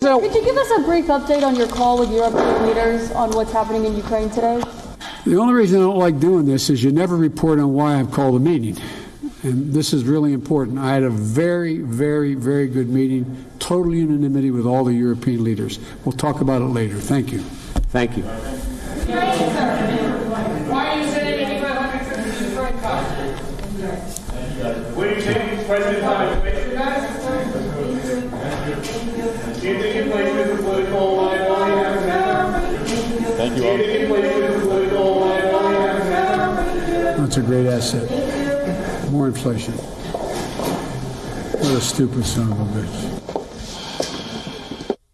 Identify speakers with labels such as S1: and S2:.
S1: Could you give us a brief update on your call with European leaders on what's happening in Ukraine today?
S2: The only reason I don't like doing this is you never report on why I've called a meeting. And this is really important. I had a very, very, very good meeting, total unanimity with all the European leaders. We'll talk about it later. Thank you.
S3: Thank you.
S4: Why are you sending 8,500 troops to Ukraine, Kyle?
S5: What do you think President
S6: Thank you all.
S2: That's a great asset. More inflation. What a stupid son of a bitch.